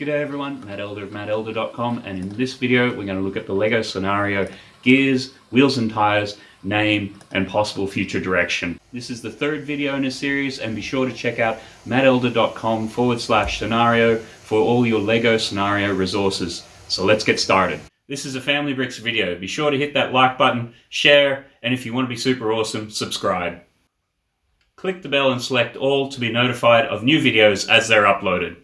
G'day everyone, Matt Elder of mattelder.com and in this video we're going to look at the LEGO scenario gears, wheels and tires, name and possible future direction. This is the third video in a series and be sure to check out mattelder.com forward slash scenario for all your LEGO scenario resources. So let's get started. This is a Family Bricks video. Be sure to hit that like button, share, and if you want to be super awesome, subscribe. Click the bell and select all to be notified of new videos as they're uploaded.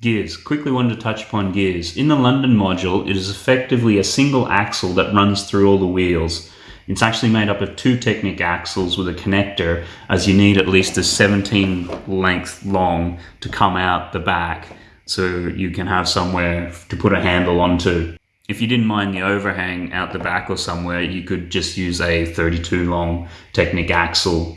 Gears. Quickly wanted to touch upon gears. In the London module, it is effectively a single axle that runs through all the wheels. It's actually made up of two Technic axles with a connector, as you need at least a 17 length long to come out the back, so you can have somewhere to put a handle onto. If you didn't mind the overhang out the back or somewhere, you could just use a 32 long Technic axle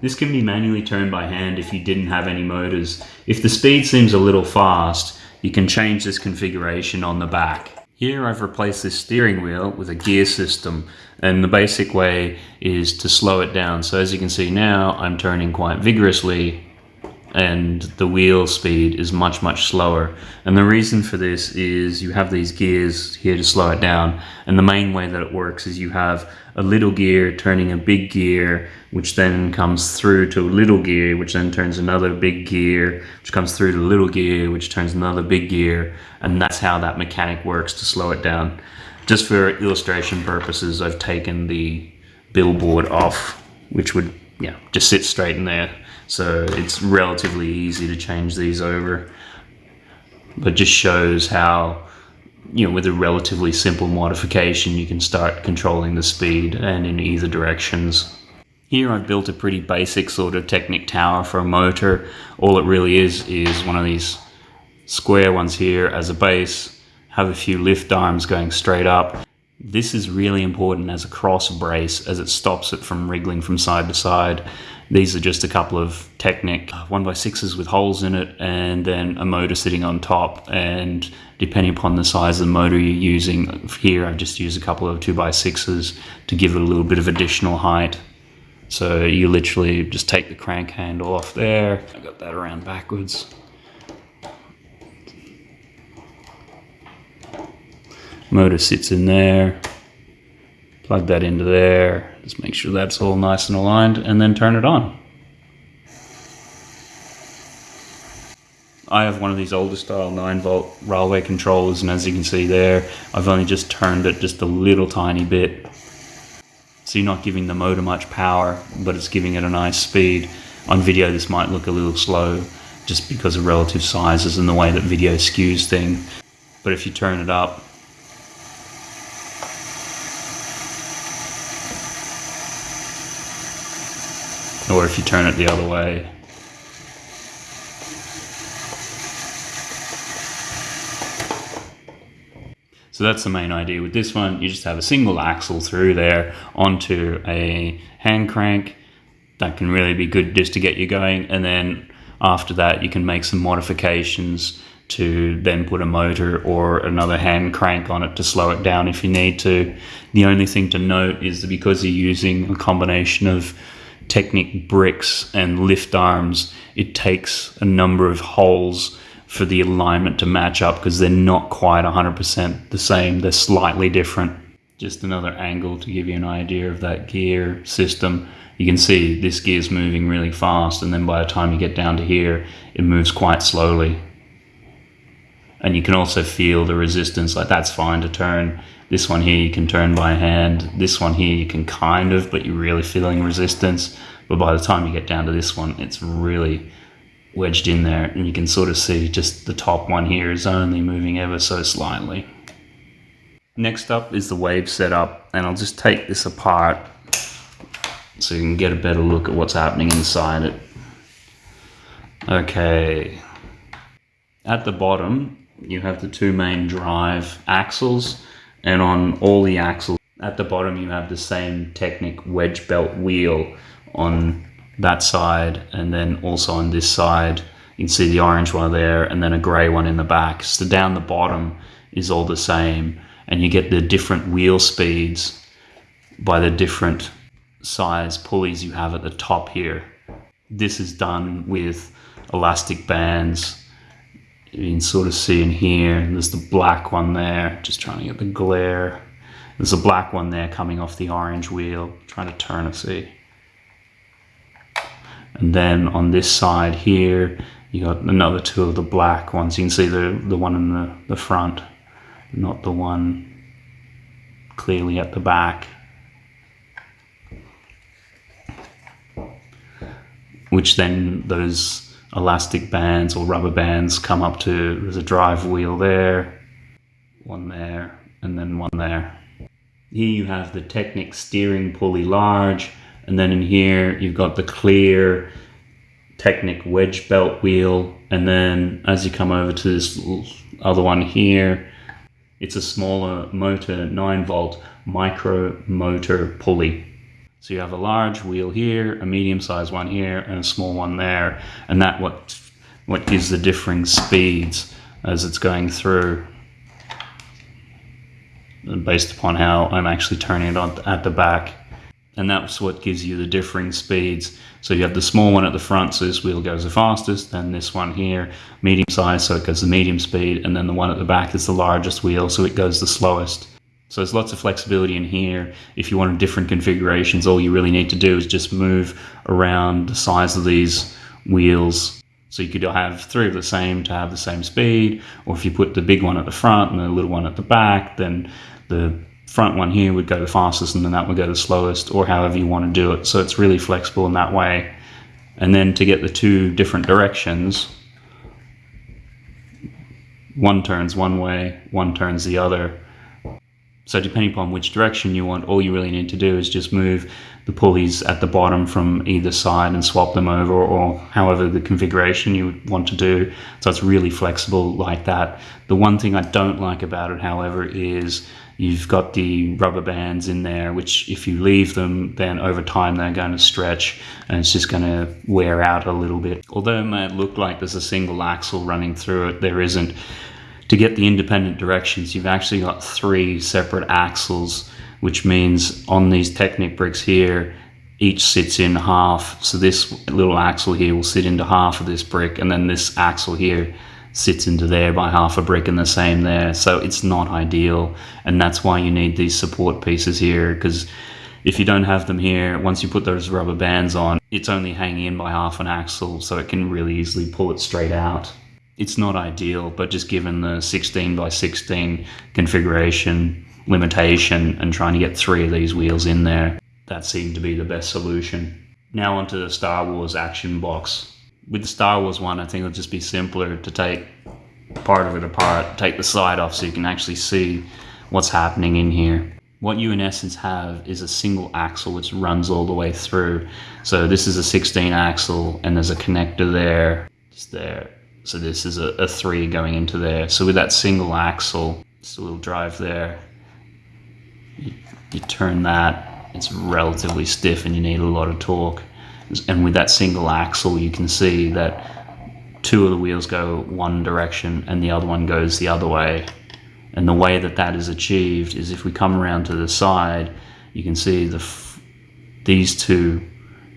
this can be manually turned by hand if you didn't have any motors. If the speed seems a little fast, you can change this configuration on the back. Here I've replaced this steering wheel with a gear system and the basic way is to slow it down. So as you can see now, I'm turning quite vigorously and the wheel speed is much much slower. And the reason for this is you have these gears here to slow it down. And the main way that it works is you have a little gear turning a big gear which then comes through to a little gear which then turns another big gear which comes through to a little gear which turns another big gear. And that's how that mechanic works to slow it down. Just for illustration purposes I've taken the billboard off which would yeah just sit straight in there so it's relatively easy to change these over. But just shows how, you know, with a relatively simple modification, you can start controlling the speed and in either directions. Here I've built a pretty basic sort of Technic tower for a motor. All it really is, is one of these square ones here as a base, have a few lift arms going straight up. This is really important as a cross brace as it stops it from wriggling from side to side. These are just a couple of Technic uh, 1x6s with holes in it and then a motor sitting on top and depending upon the size of the motor you're using, here I've just used a couple of 2x6s to give it a little bit of additional height. So you literally just take the crank handle off there. I got that around backwards. Motor sits in there. Plug that into there. Just make sure that's all nice and aligned and then turn it on. I have one of these older style 9 volt railway controllers and as you can see there I've only just turned it just a little tiny bit so you're not giving the motor much power but it's giving it a nice speed. On video this might look a little slow just because of relative sizes and the way that video skews things but if you turn it up or if you turn it the other way. So that's the main idea with this one. You just have a single axle through there onto a hand crank. That can really be good just to get you going. And then after that, you can make some modifications to then put a motor or another hand crank on it to slow it down if you need to. The only thing to note is that because you're using a combination of Technic bricks and lift arms, it takes a number of holes for the alignment to match up because they're not quite 100% the same. They're slightly different. Just another angle to give you an idea of that gear system. You can see this gear is moving really fast and then by the time you get down to here, it moves quite slowly. And you can also feel the resistance, like that's fine to turn this one here you can turn by hand. This one here you can kind of, but you're really feeling resistance. But by the time you get down to this one, it's really wedged in there and you can sort of see just the top one here is only moving ever so slightly. Next up is the wave setup and I'll just take this apart so you can get a better look at what's happening inside it. Okay, at the bottom you have the two main drive axles and on all the axles at the bottom you have the same Technic wedge belt wheel on that side and then also on this side you can see the orange one there and then a grey one in the back. So down the bottom is all the same and you get the different wheel speeds by the different size pulleys you have at the top here. This is done with elastic bands you can sort of see in here, there's the black one there, just trying to get the glare. There's a black one there coming off the orange wheel, trying to turn it, see. And then on this side here, you got another two of the black ones. You can see the, the one in the, the front, not the one clearly at the back. Which then those elastic bands or rubber bands come up to, there's a drive wheel there, one there, and then one there. Here you have the Technic steering pulley large, and then in here you've got the clear Technic wedge belt wheel, and then as you come over to this other one here, it's a smaller motor 9 volt micro motor pulley. So you have a large wheel here, a medium sized one here, and a small one there, and that what what gives the differing speeds as it's going through based upon how I'm actually turning it on at the back and that's what gives you the differing speeds. So you have the small one at the front, so this wheel goes the fastest, then this one here, medium size, so it goes the medium speed, and then the one at the back is the largest wheel, so it goes the slowest. So there's lots of flexibility in here. If you want different configurations, all you really need to do is just move around the size of these wheels. So you could have three of the same to have the same speed, or if you put the big one at the front and the little one at the back, then the front one here would go the fastest and then that would go the slowest or however you want to do it. So it's really flexible in that way. And then to get the two different directions, one turns one way, one turns the other. So depending upon which direction you want, all you really need to do is just move the pulleys at the bottom from either side and swap them over or however the configuration you want to do. So it's really flexible like that. The one thing I don't like about it, however, is You've got the rubber bands in there, which if you leave them, then over time they're going to stretch and it's just going to wear out a little bit. Although it may look like there's a single axle running through it, there isn't. To get the independent directions, you've actually got three separate axles, which means on these Technic bricks here, each sits in half. So this little axle here will sit into half of this brick, and then this axle here sits into there by half a brick and the same there. So it's not ideal. And that's why you need these support pieces here because if you don't have them here, once you put those rubber bands on, it's only hanging in by half an axle, so it can really easily pull it straight out. It's not ideal, but just given the 16 by 16 configuration limitation and trying to get three of these wheels in there, that seemed to be the best solution. Now onto the Star Wars action box with the Star Wars one, I think it'll just be simpler to take part of it apart, take the side off so you can actually see what's happening in here. What you in essence have is a single axle which runs all the way through. So this is a 16 axle and there's a connector there, just there. So this is a, a three going into there. So with that single axle, just a little drive there, you, you turn that, it's relatively stiff and you need a lot of torque. And with that single axle you can see that two of the wheels go one direction and the other one goes the other way. And the way that that is achieved is if we come around to the side you can see the these two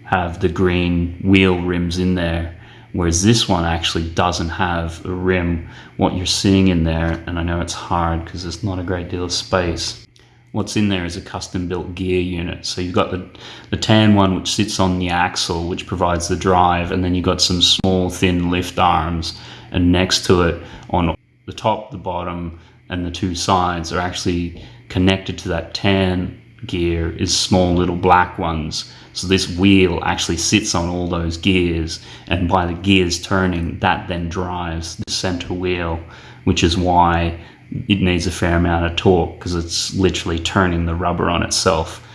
have the green wheel rims in there whereas this one actually doesn't have a rim. What you're seeing in there and I know it's hard because there's not a great deal of space. What's in there is a custom built gear unit. So you've got the, the tan one which sits on the axle which provides the drive and then you've got some small thin lift arms. And next to it on the top, the bottom and the two sides are actually connected to that tan gear is small little black ones. So this wheel actually sits on all those gears and by the gears turning that then drives the center wheel which is why it needs a fair amount of torque because it's literally turning the rubber on itself.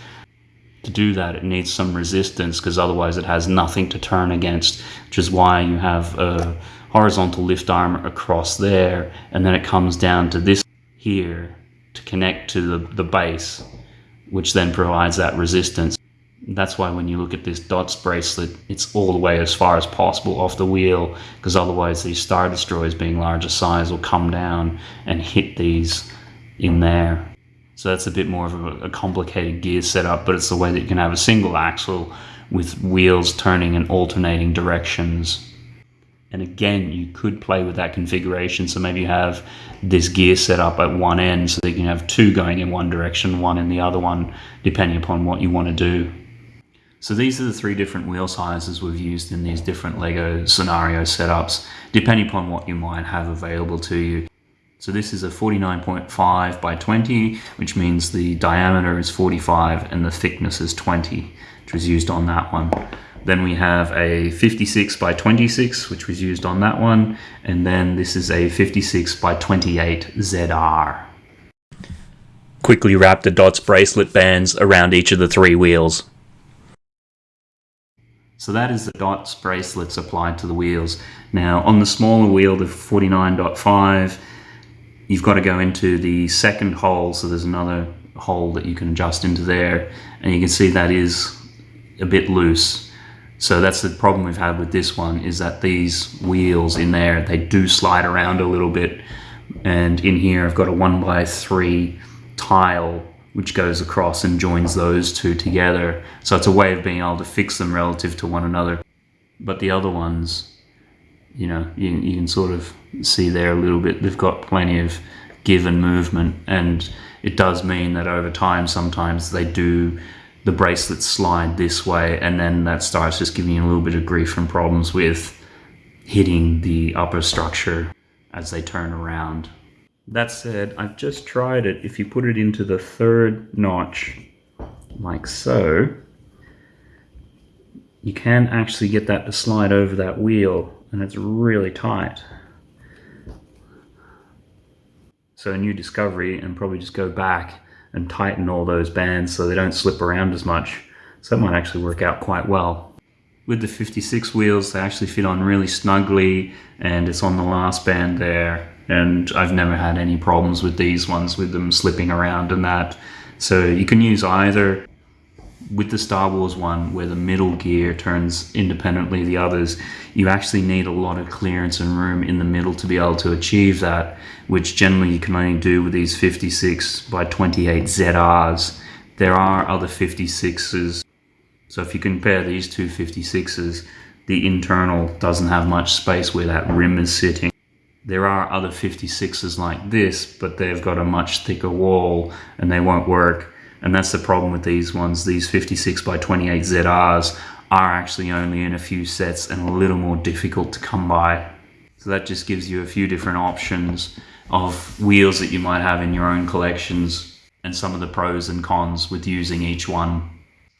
To do that, it needs some resistance because otherwise it has nothing to turn against, which is why you have a horizontal lift arm across there, and then it comes down to this here to connect to the, the base, which then provides that resistance. That's why when you look at this DOTS bracelet, it's all the way as far as possible off the wheel, because otherwise these Star Destroyers being larger size will come down and hit these in there. So that's a bit more of a, complicated gear setup, but it's the way that you can have a single axle with wheels turning in alternating directions. And again, you could play with that configuration. So maybe you have this gear set up at one end so that you can have two going in one direction, one in the other one, depending upon what you want to do. So these are the three different wheel sizes we've used in these different LEGO scenario setups, depending upon what you might have available to you. So this is a 49.5 by 20, which means the diameter is 45 and the thickness is 20, which was used on that one. Then we have a 56 by 26, which was used on that one. And then this is a 56 by 28 ZR. Quickly wrap the DOTS bracelet bands around each of the three wheels. So that is the DOTS bracelets applied to the wheels. Now on the smaller wheel, the 49.5, you've got to go into the second hole. So there's another hole that you can adjust into there. And you can see that is a bit loose. So that's the problem we've had with this one is that these wheels in there, they do slide around a little bit. And in here, I've got a one by three tile which goes across and joins those two together. So it's a way of being able to fix them relative to one another. But the other ones, you know, you, you can sort of see there a little bit, they've got plenty of give and movement. And it does mean that over time, sometimes they do, the bracelets slide this way and then that starts just giving you a little bit of grief and problems with hitting the upper structure as they turn around. That said, I've just tried it. If you put it into the third notch, like so, you can actually get that to slide over that wheel, and it's really tight. So a new discovery, and probably just go back and tighten all those bands so they don't slip around as much. So that might actually work out quite well. With the 56 wheels, they actually fit on really snugly, and it's on the last band there and I've never had any problems with these ones with them slipping around and that. So you can use either with the Star Wars one where the middle gear turns independently the others, you actually need a lot of clearance and room in the middle to be able to achieve that, which generally you can only do with these 56 by 28 ZRs. There are other 56s. So if you compare these two 56s, the internal doesn't have much space where that rim is sitting. There are other 56s like this, but they've got a much thicker wall and they won't work. And that's the problem with these ones. These 56 by 28 ZRs are actually only in a few sets and a little more difficult to come by. So that just gives you a few different options of wheels that you might have in your own collections and some of the pros and cons with using each one.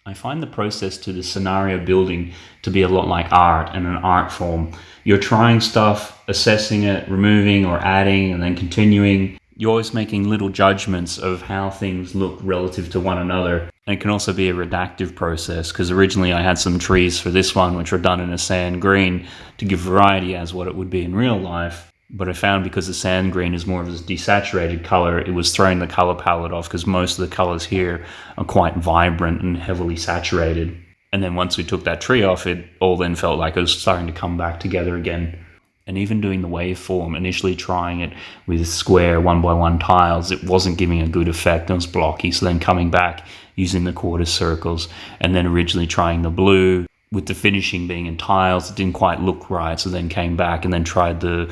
I find the process to the scenario building to be a lot like art and an art form. You're trying stuff, assessing it, removing or adding, and then continuing. You're always making little judgments of how things look relative to one another. And it can also be a redactive process because originally I had some trees for this one which were done in a sand green to give variety as what it would be in real life but I found because the sand green is more of a desaturated color, it was throwing the color palette off because most of the colors here are quite vibrant and heavily saturated. And then once we took that tree off, it all then felt like it was starting to come back together again. And even doing the waveform, initially trying it with square one by one tiles, it wasn't giving a good effect. It was blocky. So then coming back using the quarter circles and then originally trying the blue with the finishing being in tiles, it didn't quite look right. So then came back and then tried the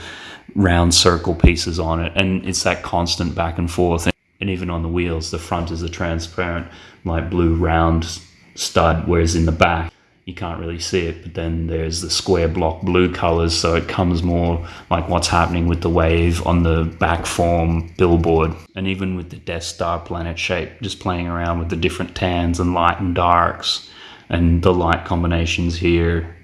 round circle pieces on it. And it's that constant back and forth. And even on the wheels, the front is a transparent, like blue round stud, whereas in the back, you can't really see it. But then there's the square block blue colors. So it comes more like what's happening with the wave on the back form billboard. And even with the Death Star planet shape, just playing around with the different tans and light and darks and the light combinations here.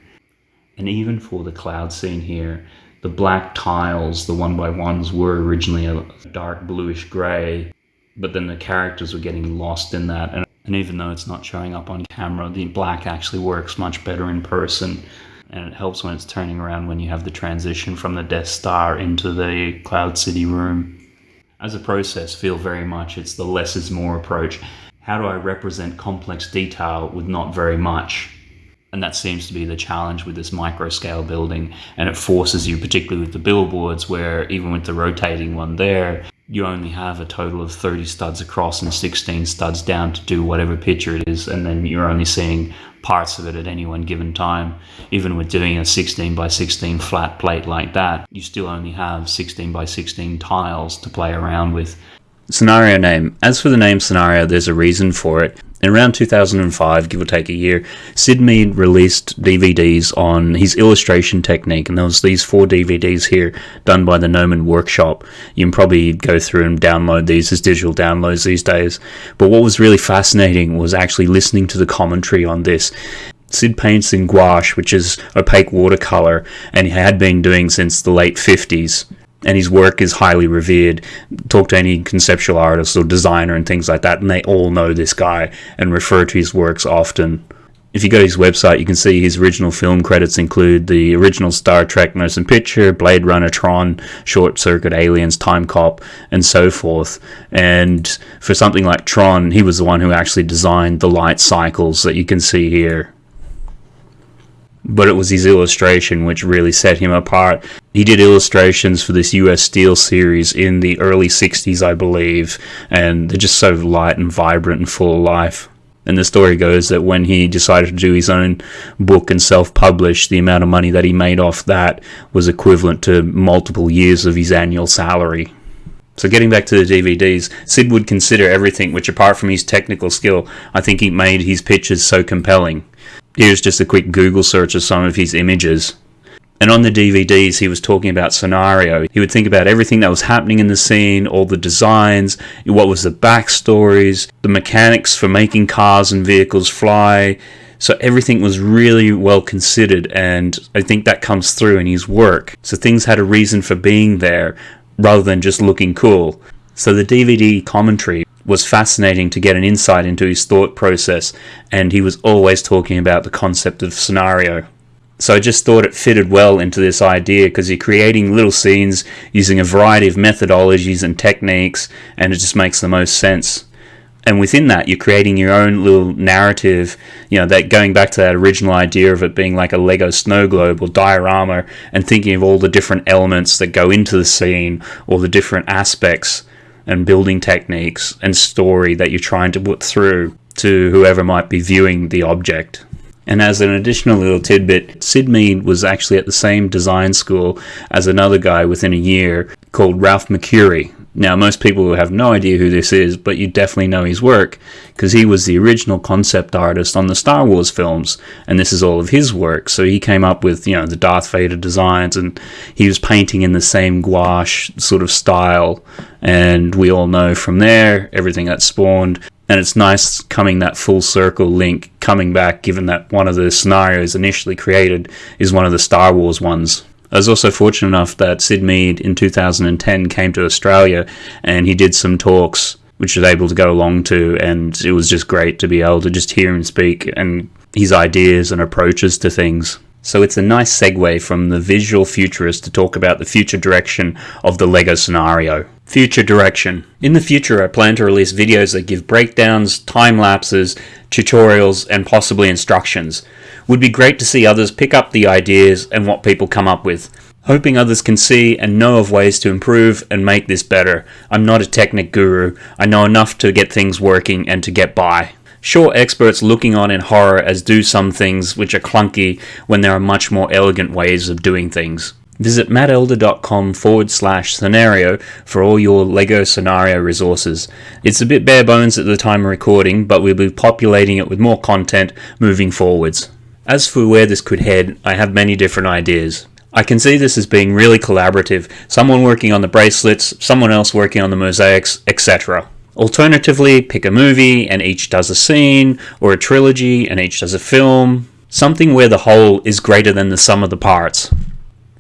And even for the cloud scene here, the black tiles, the one by ones, were originally a dark bluish gray, but then the characters were getting lost in that. And, and even though it's not showing up on camera, the black actually works much better in person. And it helps when it's turning around when you have the transition from the Death Star into the Cloud City room. As a process, feel very much it's the less is more approach how do I represent complex detail with not very much? And that seems to be the challenge with this micro scale building. And it forces you, particularly with the billboards, where even with the rotating one there, you only have a total of 30 studs across and 16 studs down to do whatever picture it is, and then you're only seeing parts of it at any one given time. Even with doing a 16 by 16 flat plate like that, you still only have 16 by 16 tiles to play around with. Scenario name. As for the name scenario, there's a reason for it. In around 2005, give or take a year, Syd Mead released DVDs on his illustration technique, and there was these four DVDs here done by the Gnomon Workshop. You can probably go through and download these as digital downloads these days. But what was really fascinating was actually listening to the commentary on this. Syd paints in gouache, which is opaque watercolor, and he had been doing since the late 50s and his work is highly revered. Talk to any conceptual artist or designer and things like that, and they all know this guy and refer to his works often. If you go to his website, you can see his original film credits include the original Star Trek Motion Picture, Blade Runner, Tron, Short Circuit, Aliens, Time Cop, and so forth. And for something like Tron, he was the one who actually designed the light cycles that you can see here but it was his illustration which really set him apart. He did illustrations for this US Steel series in the early 60s, I believe, and they're just so light and vibrant and full of life. And the story goes that when he decided to do his own book and self publish, the amount of money that he made off that was equivalent to multiple years of his annual salary. So, getting back to the DVDs, Syd would consider everything which, apart from his technical skill, I think he made his pictures so compelling. Here's just a quick Google search of some of his images. And on the DVDs, he was talking about scenario. He would think about everything that was happening in the scene, all the designs, what was the backstories, the mechanics for making cars and vehicles fly. So everything was really well considered, and I think that comes through in his work. So things had a reason for being there rather than just looking cool. So the DVD commentary was fascinating to get an insight into his thought process, and he was always talking about the concept of scenario. So I just thought it fitted well into this idea because you're creating little scenes using a variety of methodologies and techniques, and it just makes the most sense. And within that, you're creating your own little narrative, you know, that going back to that original idea of it being like a Lego snow globe or diorama, and thinking of all the different elements that go into the scene or the different aspects and building techniques and story that you're trying to put through to whoever might be viewing the object. And as an additional little tidbit, Syd Mead was actually at the same design school as another guy within a year called Ralph McQuarrie, now, most people have no idea who this is, but you definitely know his work because he was the original concept artist on the Star Wars films, and this is all of his work. So he came up with, you know, the Darth Vader designs, and he was painting in the same gouache sort of style. And we all know from there everything that spawned. And it's nice coming that full circle link coming back, given that one of the scenarios initially created is one of the Star Wars ones. I was also fortunate enough that Syd Mead in 2010 came to Australia and he did some talks which I was able to go along to and it was just great to be able to just hear him speak and his ideas and approaches to things. So it's a nice segue from the visual futurist to talk about the future direction of the LEGO scenario. Future direction. In the future, I plan to release videos that give breakdowns, time lapses, tutorials, and possibly instructions. Would be great to see others pick up the ideas and what people come up with. Hoping others can see and know of ways to improve and make this better. I'm not a technic guru. I know enough to get things working and to get by. Sure, experts looking on in horror as do some things which are clunky when there are much more elegant ways of doing things. Visit mattelder.com forward slash scenario for all your LEGO scenario resources. It's a bit bare bones at the time of recording, but we'll be populating it with more content moving forwards. As for where this could head, I have many different ideas. I can see this as being really collaborative, someone working on the bracelets, someone else working on the mosaics, etc. Alternatively, pick a movie and each does a scene, or a trilogy and each does a film, something where the whole is greater than the sum of the parts.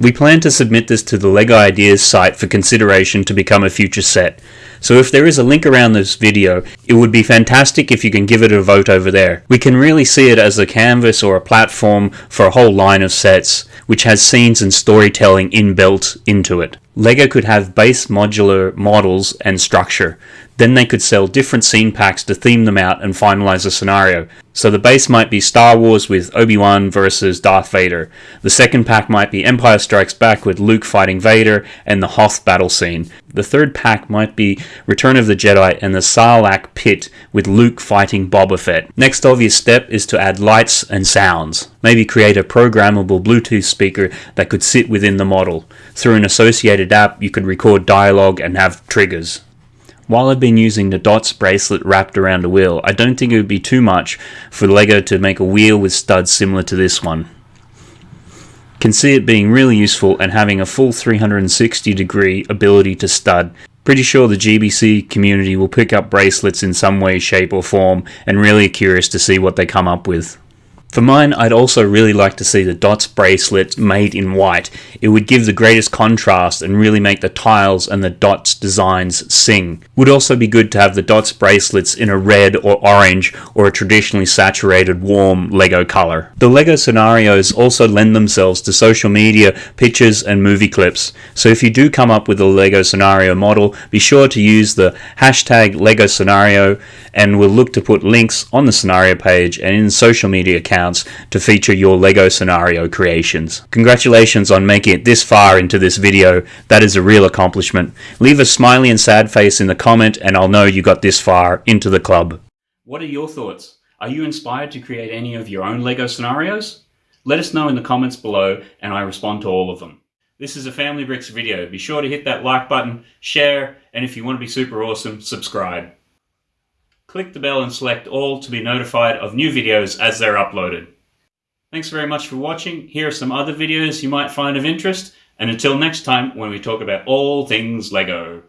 We plan to submit this to the LEGO Ideas site for consideration to become a future set. So if there is a link around this video, it would be fantastic if you can give it a vote over there. We can really see it as a canvas or a platform for a whole line of sets, which has scenes and storytelling inbuilt into it. LEGO could have base modular models and structure. Then they could sell different scene packs to theme them out and finalize a scenario. So the base might be Star Wars with Obi-Wan versus Darth Vader. The second pack might be Empire Strikes Back with Luke fighting Vader and the Hoth battle scene. The third pack might be Return of the Jedi and the Sarlacc pit with Luke fighting Boba Fett. Next obvious step is to add lights and sounds. Maybe create a programmable Bluetooth speaker that could sit within the model. Through an associated app you could record dialogue and have triggers. While I've been using the DOTS bracelet wrapped around a wheel, I don't think it would be too much for LEGO to make a wheel with studs similar to this one. Can see it being really useful and having a full 360 degree ability to stud. Pretty sure the GBC community will pick up bracelets in some way, shape or form and really curious to see what they come up with. For mine, I'd also really like to see the dots bracelet made in white. It would give the greatest contrast and really make the tiles and the dots designs sing. Would also be good to have the dots bracelets in a red or orange or a traditionally saturated warm Lego color. The Lego scenarios also lend themselves to social media, pictures and movie clips. So if you do come up with a Lego scenario model, be sure to use the hashtag Lego scenario and we'll look to put links on the scenario page and in social media accounts to feature your LEGO scenario creations. Congratulations on making it this far into this video, that is a real accomplishment. Leave a smiley and sad face in the comment and I'll know you got this far into the club. What are your thoughts? Are you inspired to create any of your own LEGO scenarios? Let us know in the comments below and I respond to all of them. This is a Family Bricks video. Be sure to hit that like button, share, and if you want to be super awesome, subscribe. Click the bell and select all to be notified of new videos as they're uploaded. Thanks very much for watching. Here are some other videos you might find of interest. And until next time when we talk about all things LEGO.